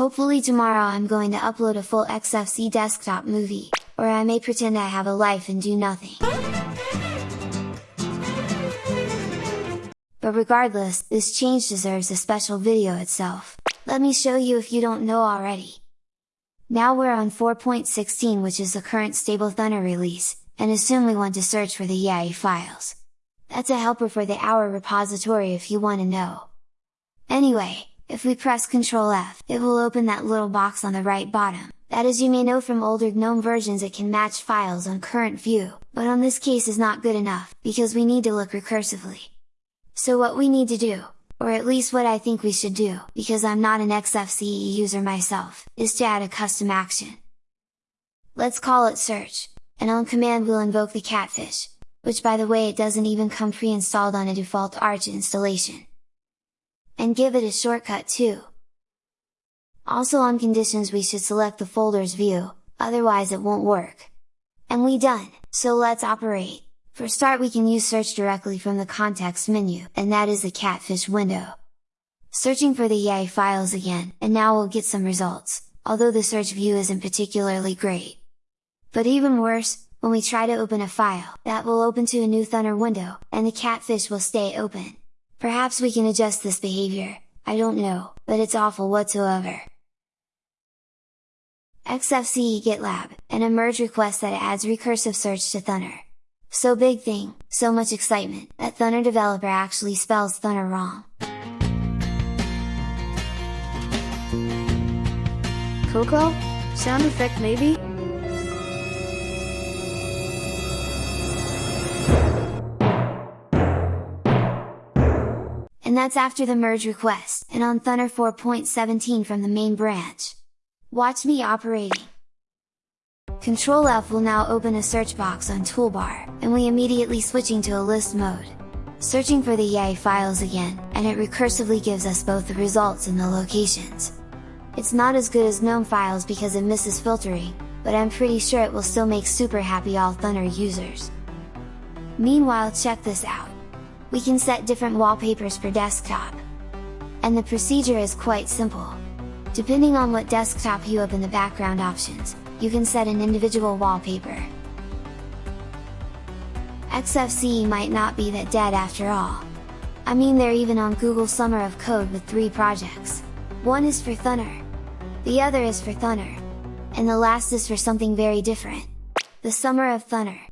Hopefully tomorrow I'm going to upload a full XFCE desktop movie, or I may pretend I have a life and do nothing. But regardless, this change deserves a special video itself. Let me show you if you don't know already. Now we're on 4.16 which is the current stable Thunar release, and assume we want to search for the yay files. That's a helper for the AUR repository if you want to know. Anyway, if we press Ctrl F, it will open that little box on the right bottom, that as you may know from older GNOME versions it can match files on current view, but on this case is not good enough, because we need to look recursively. So what we need to do, or at least what I think we should do, because I'm not an XFCE user myself, is to add a custom action. Let's call it search, and on command we'll invoke the catfish, which by the way it doesn't even come pre-installed on a default Arch installation and give it a shortcut too. Also on conditions we should select the folders view, otherwise it won't work. And we done, so let's operate! For start we can use search directly from the context menu, and that is the catfish window. Searching for the yay files again, and now we'll get some results, although the search view isn't particularly great. But even worse, when we try to open a file, that will open to a new Thunar window, and the catfish will stay open. Perhaps we can adjust this behavior, I don't know, but it's awful whatsoever. XFCE GitLab, and a merge request that adds recursive search to Thunar. So big thing, so much excitement, that Thunar developer actually spells Thunar wrong. Coco? Sound effect maybe? And that's after the merge request, and on Thunar 4.17 from the main branch. Watch me operating! Control F will now open a search box on toolbar, and we immediately switching to a list mode. Searching for the yay files again, and it recursively gives us both the results and the locations. It's not as good as GNOME files because it misses filtering, but I'm pretty sure it will still make super happy all Thunar users. Meanwhile check this out! We can set different wallpapers for desktop. And the procedure is quite simple. Depending on what desktop you open the background options, you can set an individual wallpaper. XFCE might not be that dead after all. I mean they're even on Google Summer of Code with three projects. One is for Thunar. The other is for Thunar. And the last is for something very different. The Summer of Thunar.